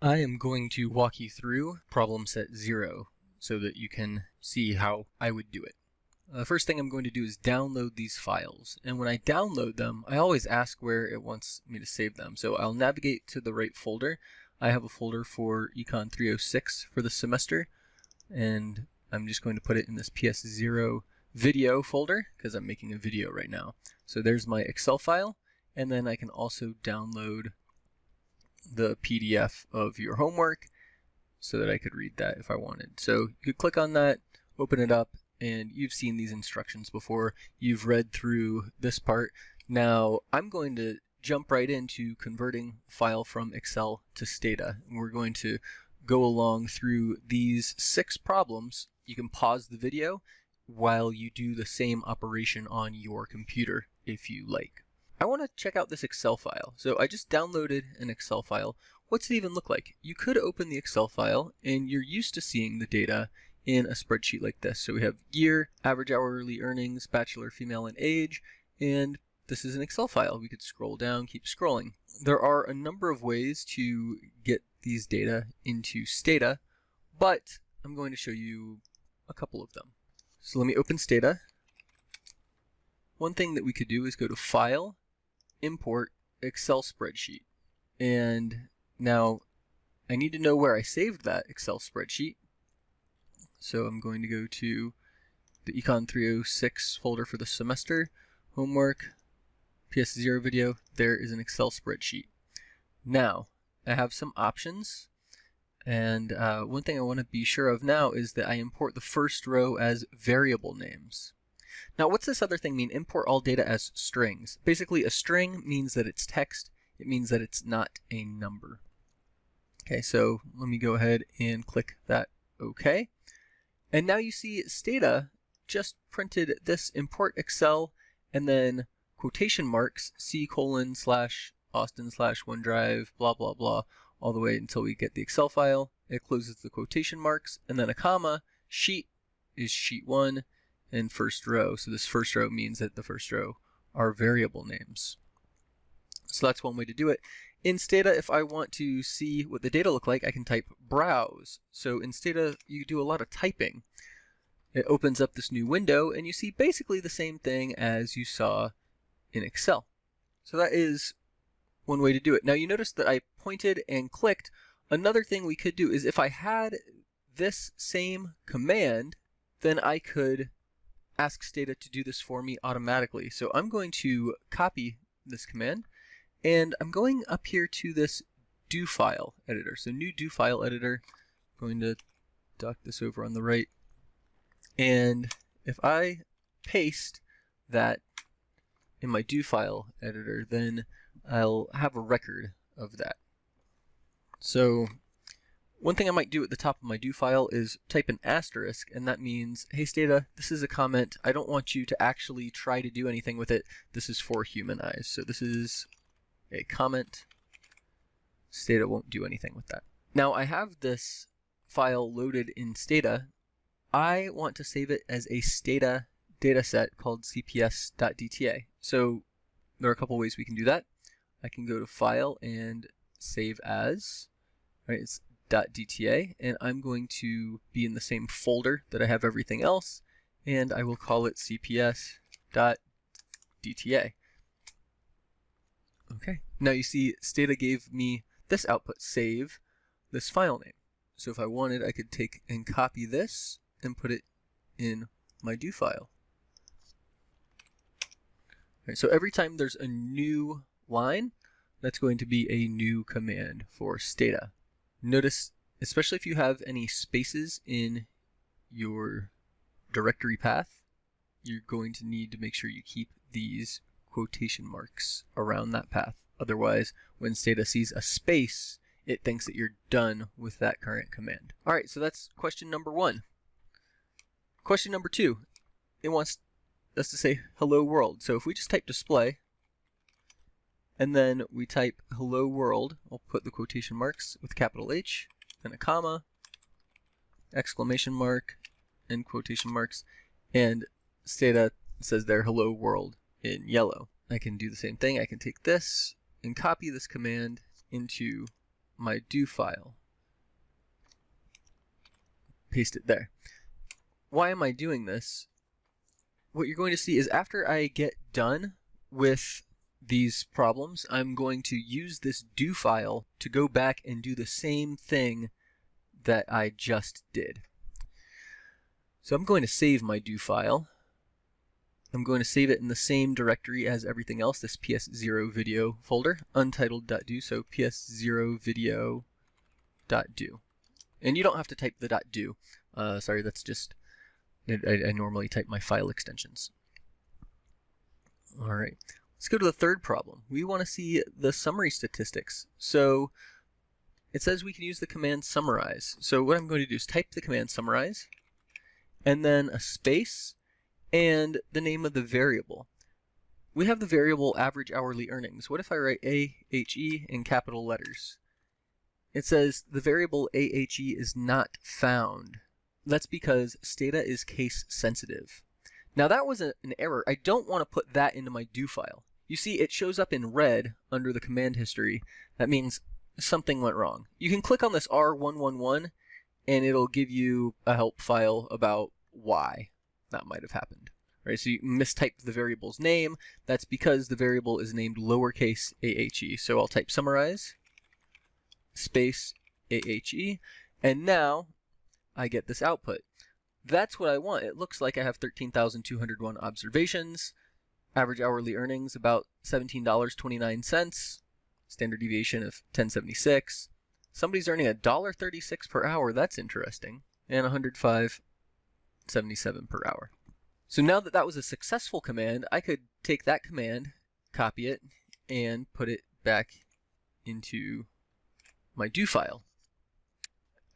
I am going to walk you through problem set zero so that you can see how I would do it. The uh, first thing I'm going to do is download these files. And when I download them, I always ask where it wants me to save them. So I'll navigate to the right folder. I have a folder for Econ 306 for the semester. And I'm just going to put it in this PS0 video folder because I'm making a video right now. So there's my Excel file. And then I can also download the PDF of your homework so that I could read that if I wanted. So you could click on that, open it up, and you've seen these instructions before. You've read through this part. Now I'm going to jump right into converting file from Excel to Stata. And We're going to go along through these six problems. You can pause the video while you do the same operation on your computer if you like. I want to check out this Excel file. So I just downloaded an Excel file. What's it even look like? You could open the Excel file and you're used to seeing the data in a spreadsheet like this. So we have year, average hourly earnings, bachelor, female, and age, and this is an Excel file. We could scroll down, keep scrolling. There are a number of ways to get these data into Stata, but I'm going to show you a couple of them. So let me open Stata. One thing that we could do is go to File, import Excel spreadsheet. And now I need to know where I saved that Excel spreadsheet. So I'm going to go to the Econ 306 folder for the semester, homework, PS0 video, there is an Excel spreadsheet. Now, I have some options, and uh, one thing I want to be sure of now is that I import the first row as variable names. Now, what's this other thing mean? Import all data as strings. Basically, a string means that it's text. It means that it's not a number. Okay, so let me go ahead and click that OK. And now you see Stata just printed this import Excel and then quotation marks C colon slash Austin slash OneDrive blah blah blah all the way until we get the Excel file. It closes the quotation marks and then a comma. Sheet is sheet 1 and first row. So this first row means that the first row are variable names. So that's one way to do it. In Stata, if I want to see what the data look like, I can type browse. So in Stata, you do a lot of typing. It opens up this new window, and you see basically the same thing as you saw in Excel. So that is one way to do it. Now you notice that I pointed and clicked. Another thing we could do is if I had this same command, then I could ask Stata to do this for me automatically. So I'm going to copy this command and I'm going up here to this do file editor. So new do file editor, I'm going to duck this over on the right. And if I paste that in my do file editor, then I'll have a record of that. So one thing I might do at the top of my do file is type an asterisk, and that means, hey Stata, this is a comment. I don't want you to actually try to do anything with it. This is for human eyes. So this is a comment. Stata won't do anything with that. Now I have this file loaded in Stata. I want to save it as a Stata dataset called cps.dta. So there are a couple ways we can do that. I can go to File and Save As. Right, it's .dta and I'm going to be in the same folder that I have everything else and I will call it cps.dta. Okay, now you see Stata gave me this output, save this file name. So if I wanted, I could take and copy this and put it in my do file. Right, so every time there's a new line, that's going to be a new command for Stata. Notice, especially if you have any spaces in your directory path, you're going to need to make sure you keep these quotation marks around that path. Otherwise, when Stata sees a space, it thinks that you're done with that current command. All right, so that's question number one. Question number two, it wants us to say hello world. So if we just type display, and then we type hello world. I'll put the quotation marks with capital H, and a comma, exclamation mark, and quotation marks, and Stata says there hello world in yellow. I can do the same thing. I can take this and copy this command into my do file. Paste it there. Why am I doing this? What you're going to see is after I get done with these problems, I'm going to use this do file to go back and do the same thing that I just did. So I'm going to save my do file. I'm going to save it in the same directory as everything else, this ps0 video folder, untitled.do, so ps0 video.do. And you don't have to type the .do. Uh, sorry, that's just, I, I normally type my file extensions. All right, let's go to the third problem. We want to see the summary statistics. So it says we can use the command summarize. So what I'm going to do is type the command summarize, and then a space, and the name of the variable. We have the variable average hourly earnings. What if I write AHE in capital letters? It says the variable AHE is not found. That's because Stata is case sensitive. Now that was an error. I don't want to put that into my do file. You see it shows up in red under the command history. That means something went wrong. You can click on this R111 and it'll give you a help file about why that might have happened. Right, so you mistyped the variable's name. That's because the variable is named lowercase ahe. So I'll type summarize space ahe, and now I get this output. That's what I want. It looks like I have 13,201 observations, average hourly earnings about $17.29, standard deviation of 1076. Somebody's earning $1.36 per hour. That's interesting. And 105.77 per hour. So now that that was a successful command, I could take that command, copy it, and put it back into my do file.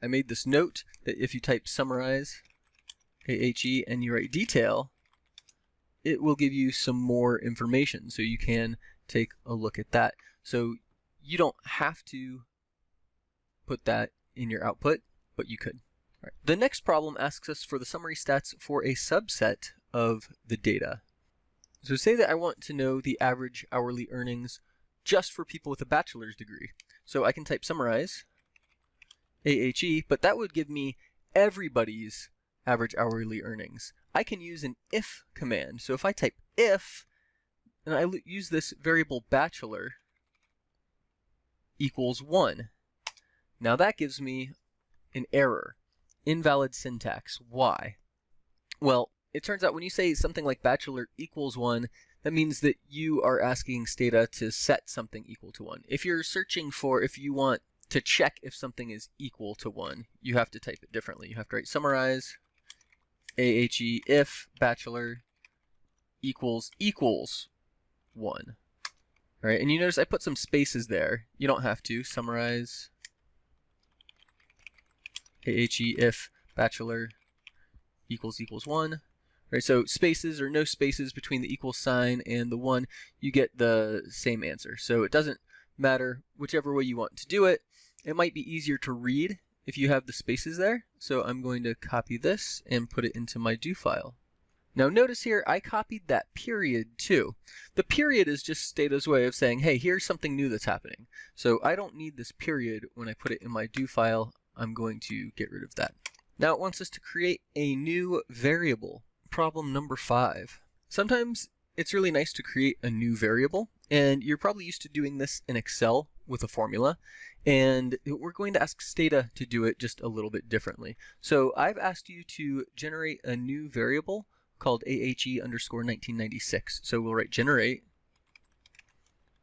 I made this note that if you type summarize AHE and you write detail, it will give you some more information. So you can take a look at that. So you don't have to put that in your output, but you could. The next problem asks us for the summary stats for a subset of the data. So say that I want to know the average hourly earnings just for people with a bachelor's degree. So I can type summarize AHE, but that would give me everybody's average hourly earnings. I can use an if command. So if I type if, and I use this variable bachelor equals 1. Now that gives me an error. Invalid syntax. Why? Well, it turns out when you say something like bachelor equals 1, that means that you are asking Stata to set something equal to 1. If you're searching for, if you want to check if something is equal to 1, you have to type it differently. You have to write summarize AHE if bachelor equals equals 1. All right, and you notice I put some spaces there. You don't have to. Summarize AHE if bachelor equals equals 1. Right, so spaces or no spaces between the equal sign and the 1, you get the same answer. So it doesn't matter whichever way you want to do it. It might be easier to read if you have the spaces there. So I'm going to copy this and put it into my do file. Now notice here I copied that period too. The period is just Stata's way of saying, hey, here's something new that's happening. So I don't need this period when I put it in my do file. I'm going to get rid of that. Now it wants us to create a new variable problem number five. Sometimes it's really nice to create a new variable, and you're probably used to doing this in Excel with a formula, and we're going to ask Stata to do it just a little bit differently. So I've asked you to generate a new variable called AHE underscore 1996. So we'll write generate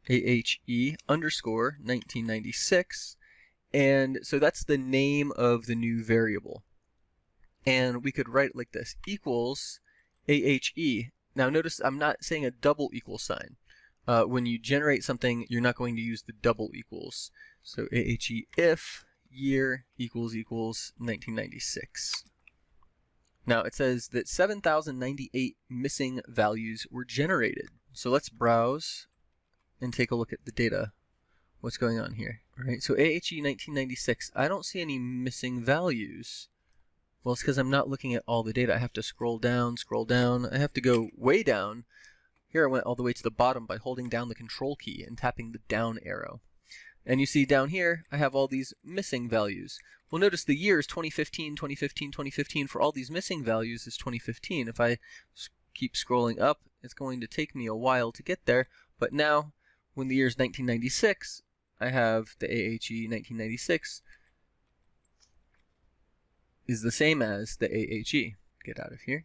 AHE underscore 1996, and so that's the name of the new variable and we could write it like this, equals AHE. Now notice I'm not saying a double equal sign. Uh, when you generate something, you're not going to use the double equals. So AHE if year equals equals 1996. Now it says that 7,098 missing values were generated. So let's browse and take a look at the data. What's going on here? All right, so AHE 1996, I don't see any missing values. Well, it's because I'm not looking at all the data. I have to scroll down, scroll down. I have to go way down. Here I went all the way to the bottom by holding down the control key and tapping the down arrow. And you see down here, I have all these missing values. Well, notice the years 2015, 2015, 2015 for all these missing values is 2015. If I keep scrolling up, it's going to take me a while to get there. But now, when the year is 1996, I have the AHE 1996 is the same as the AHE. Get out of here.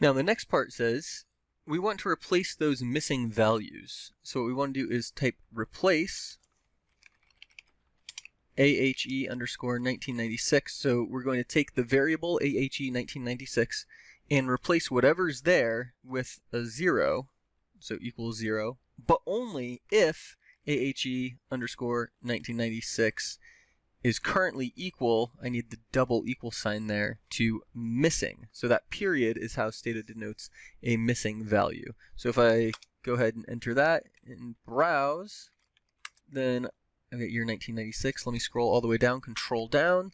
Now the next part says we want to replace those missing values. So what we want to do is type replace AHE underscore 1996. So we're going to take the variable AHE 1996 and replace whatever's there with a zero, so equals zero, but only if AHE underscore 1996 is currently equal, I need the double equal sign there, to missing. So that period is how Stata denotes a missing value. So if I go ahead and enter that and browse, then I get year 1996. Let me scroll all the way down, control down.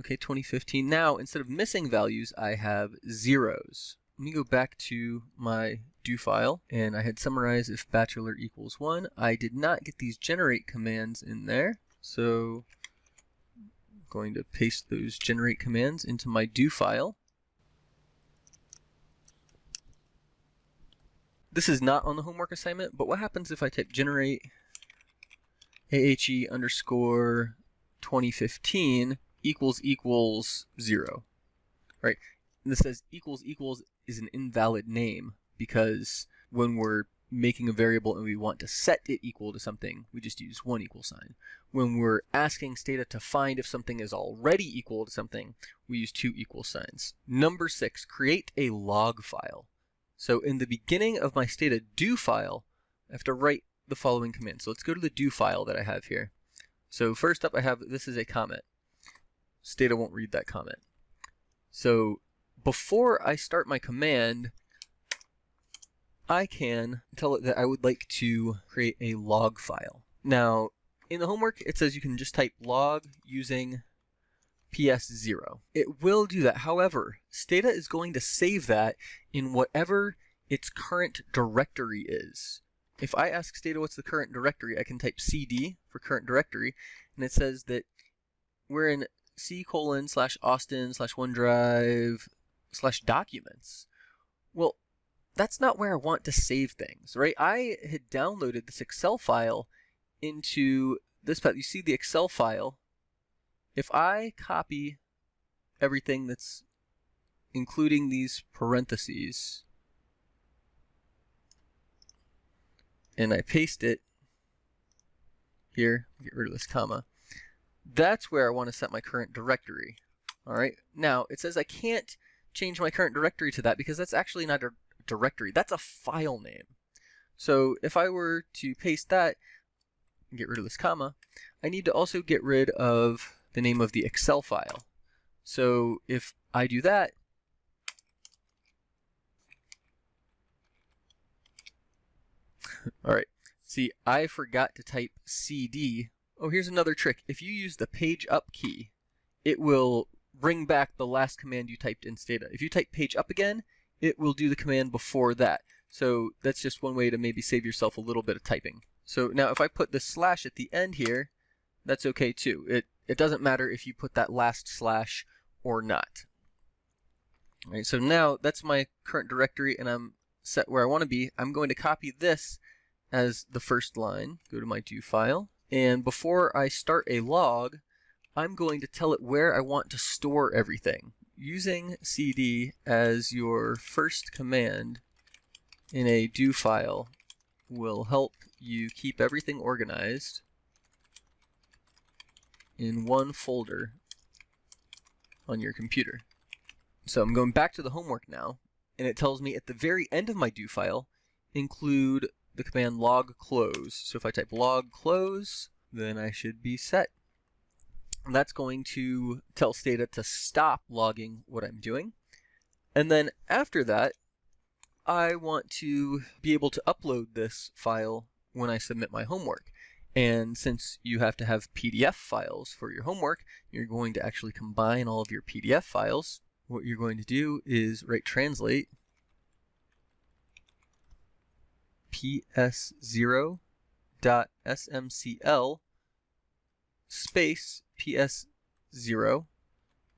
Okay, 2015. Now, instead of missing values, I have zeros. Let me go back to my do file, and I had summarized if bachelor equals 1. I did not get these generate commands in there, so going to paste those generate commands into my do file. This is not on the homework assignment, but what happens if I type generate AHE underscore 2015 equals equals 0, right? And this says equals equals is an invalid name because when we're making a variable and we want to set it equal to something, we just use one equal sign. When we're asking Stata to find if something is already equal to something, we use two equal signs. Number six, create a log file. So in the beginning of my Stata do file, I have to write the following command. So let's go to the do file that I have here. So first up I have, this is a comment. Stata won't read that comment. So before I start my command, I can tell it that I would like to create a log file. Now, in the homework, it says you can just type log using PS0. It will do that. However, Stata is going to save that in whatever its current directory is. If I ask Stata what's the current directory, I can type cd for current directory, and it says that we're in c colon slash austin slash OneDrive slash documents. Well, that's not where I want to save things, right? I had downloaded this Excel file into this path. You see the Excel file. If I copy everything that's including these parentheses and I paste it here, get rid of this comma, that's where I want to set my current directory. All right. Now, it says I can't change my current directory to that because that's actually not a directory. That's a file name. So if I were to paste that, get rid of this comma, I need to also get rid of the name of the Excel file. So if I do that, all right, see, I forgot to type cd. Oh, here's another trick. If you use the page up key, it will bring back the last command you typed in Stata. If you type page up again, it will do the command before that. So that's just one way to maybe save yourself a little bit of typing. So now if I put the slash at the end here, that's okay too. It, it doesn't matter if you put that last slash or not. All right, so now that's my current directory and I'm set where I want to be. I'm going to copy this as the first line, go to my do file, and before I start a log, I'm going to tell it where I want to store everything using cd as your first command in a do file will help you keep everything organized in one folder on your computer. So I'm going back to the homework now, and it tells me at the very end of my do file, include the command log close. So if I type log close, then I should be set that's going to tell Stata to stop logging what I'm doing. And then after that, I want to be able to upload this file when I submit my homework. And since you have to have PDF files for your homework, you're going to actually combine all of your PDF files. What you're going to do is write translate PS0 ps0.smcl space ps0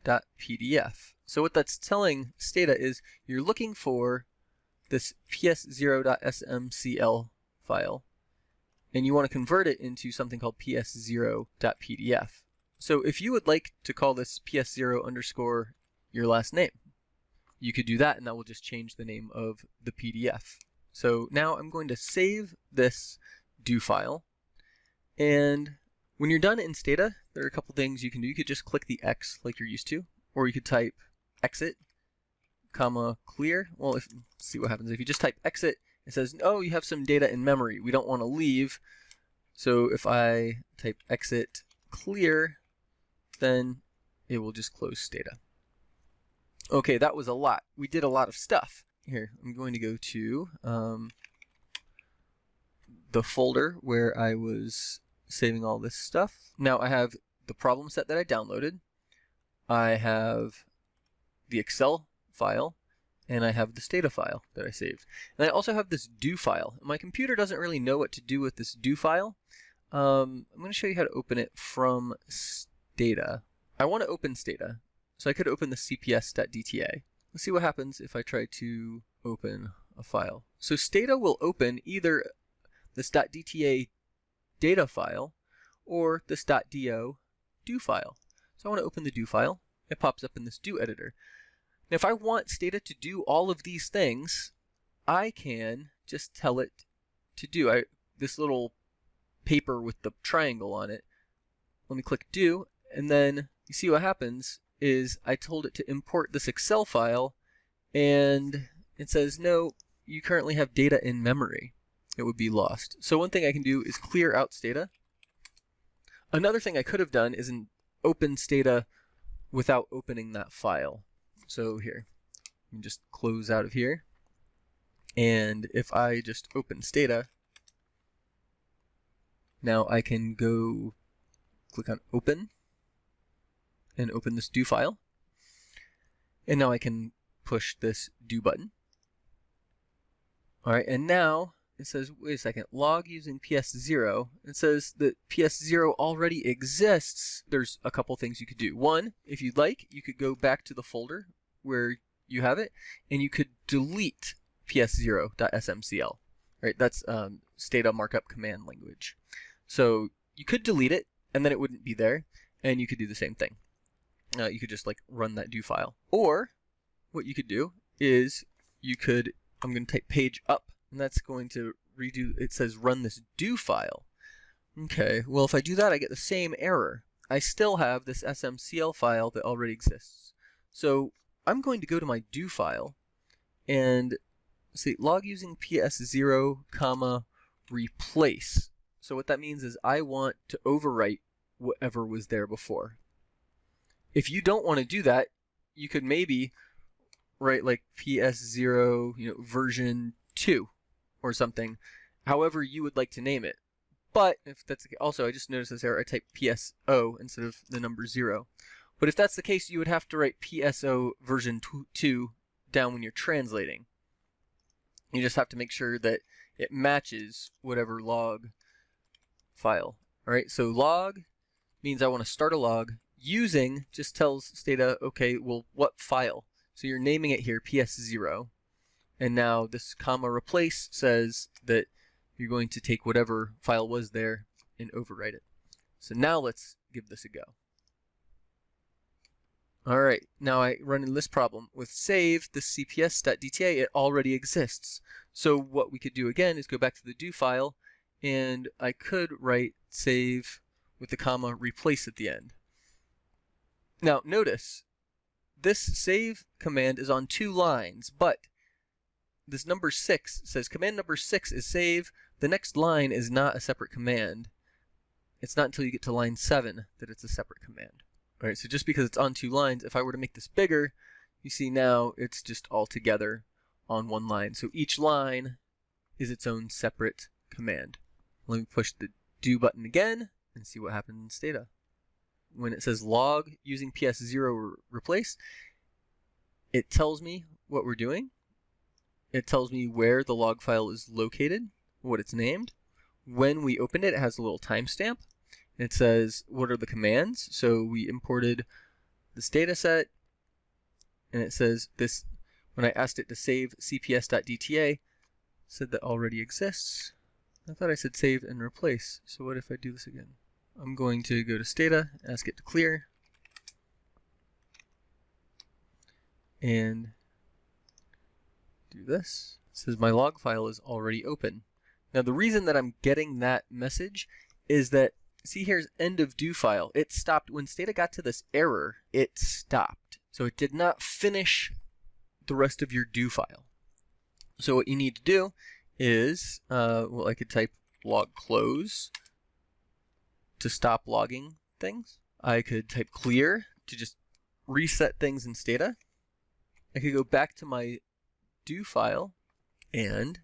.pdf. So what that's telling Stata is you're looking for this ps0.smcl file and you want to convert it into something called ps0.pdf. So if you would like to call this ps0 underscore your last name, you could do that and that will just change the name of the PDF. So now I'm going to save this do file and when you're done in Stata, there are a couple things you can do. You could just click the X like you're used to, or you could type exit, comma, clear. Well, if, see what happens. If you just type exit, it says, oh, you have some data in memory. We don't want to leave. So if I type exit clear, then it will just close Stata. Okay, that was a lot. We did a lot of stuff. Here, I'm going to go to um, the folder where I was saving all this stuff. Now I have the problem set that I downloaded. I have the Excel file, and I have the Stata file that I saved. And I also have this do file. My computer doesn't really know what to do with this do file. Um, I'm going to show you how to open it from Stata. I want to open Stata, so I could open the cps.dta. Let's see what happens if I try to open a file. So Stata will open either this .dta data file or this .do do file. So I want to open the do file. It pops up in this do editor. Now if I want Stata to do all of these things, I can just tell it to do. I, this little paper with the triangle on it. Let me click do, and then you see what happens is I told it to import this Excel file, and it says, no, you currently have data in memory it would be lost. So one thing I can do is clear out Stata. Another thing I could have done is open Stata without opening that file. So here, you can just close out of here. And if I just open Stata, now I can go click on open and open this do file. And now I can push this do button. All right, and now it says, wait a second, log using PS0. It says that PS0 already exists. There's a couple things you could do. One, if you'd like, you could go back to the folder where you have it, and you could delete ps0.smcl. Right, that's um, Stata markup command language. So you could delete it, and then it wouldn't be there, and you could do the same thing. Uh, you could just like run that do file. Or what you could do is you could, I'm going to type page up and that's going to redo, it says run this do file. Okay, well if I do that I get the same error. I still have this smcl file that already exists. So I'm going to go to my do file and say log using ps0 comma replace. So what that means is I want to overwrite whatever was there before. If you don't want to do that, you could maybe write like ps0 you know version 2 or something, however you would like to name it. But if that's also, I just noticed this error. I typed PSO instead of the number zero. But if that's the case, you would have to write PSO version two down when you're translating. You just have to make sure that it matches whatever log file. All right, so log means I want to start a log. Using just tells Stata, okay, well, what file? So you're naming it here PS0. And now this comma replace says that you're going to take whatever file was there and overwrite it. So now let's give this a go. All right, now I run in this problem. With save, the cps.dta, it already exists. So what we could do again is go back to the do file, and I could write save with the comma replace at the end. Now notice, this save command is on two lines, but this number six says command number six is save. The next line is not a separate command. It's not until you get to line seven that it's a separate command. All right, so just because it's on two lines, if I were to make this bigger, you see now it's just all together on one line. So each line is its own separate command. Let me push the do button again and see what happens in Stata. When it says log using PS0 replace, it tells me what we're doing. It tells me where the log file is located, what it's named, when we opened it, it has a little timestamp. It says, what are the commands? So we imported this data set, and it says this, when I asked it to save cps.dta, said that already exists. I thought I said save and replace. So what if I do this again? I'm going to go to Stata, ask it to clear, and do this. It says my log file is already open. Now the reason that I'm getting that message is that, see here's end of do file. It stopped, when Stata got to this error, it stopped. So it did not finish the rest of your do file. So what you need to do is, uh, well I could type log close to stop logging things. I could type clear to just reset things in Stata. I could go back to my do file and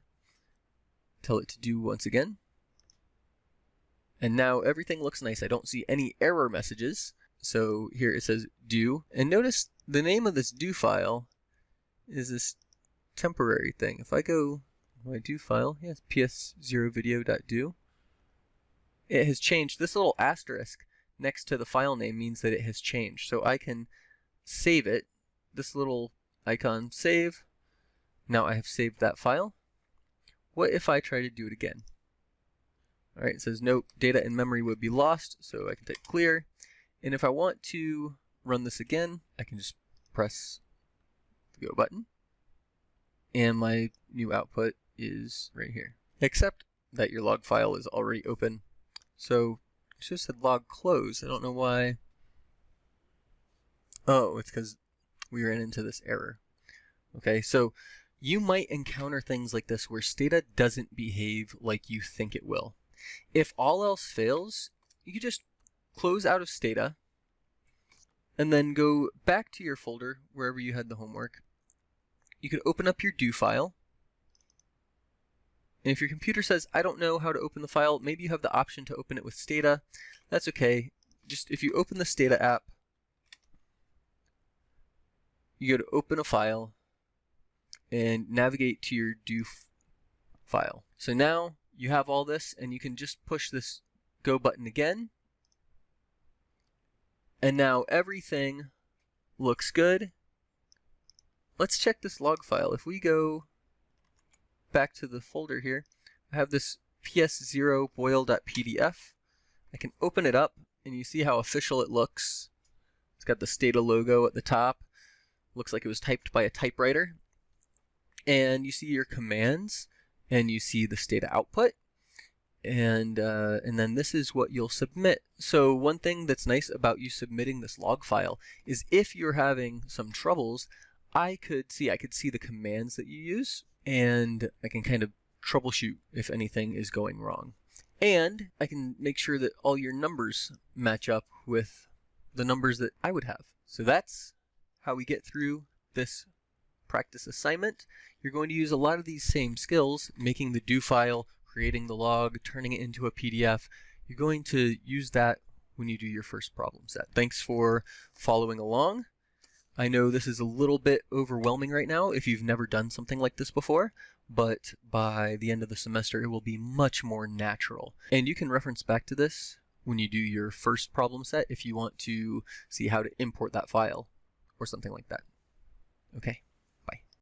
tell it to do once again. And now everything looks nice. I don't see any error messages. So here it says do. And notice the name of this do file is this temporary thing. If I go my do file, yes, ps0video.do, it has changed. This little asterisk next to the file name means that it has changed. So I can save it, this little icon save. Now I have saved that file. What if I try to do it again? All right, it says note data in memory would be lost, so I can type clear. And if I want to run this again, I can just press the go button. And my new output is right here. Except that your log file is already open. So it just said log close. I don't know why. Oh, it's because we ran into this error. Okay, so you might encounter things like this where Stata doesn't behave like you think it will. If all else fails, you just close out of Stata and then go back to your folder wherever you had the homework. You can open up your do file. And if your computer says, I don't know how to open the file, maybe you have the option to open it with Stata. That's okay. Just if you open the Stata app, you go to open a file, and navigate to your do file. So now you have all this and you can just push this go button again. And now everything looks good. Let's check this log file. If we go back to the folder here, I have this ps0 boil.pdf. I can open it up and you see how official it looks. It's got the Stata logo at the top. Looks like it was typed by a typewriter and you see your commands and you see the Stata output and uh, and then this is what you'll submit. So one thing that's nice about you submitting this log file is if you're having some troubles, I could see I could see the commands that you use and I can kind of troubleshoot if anything is going wrong. And I can make sure that all your numbers match up with the numbers that I would have. So that's how we get through this practice assignment, you're going to use a lot of these same skills, making the do file, creating the log, turning it into a PDF. You're going to use that when you do your first problem set. Thanks for following along. I know this is a little bit overwhelming right now if you've never done something like this before, but by the end of the semester it will be much more natural. And you can reference back to this when you do your first problem set if you want to see how to import that file or something like that. Okay.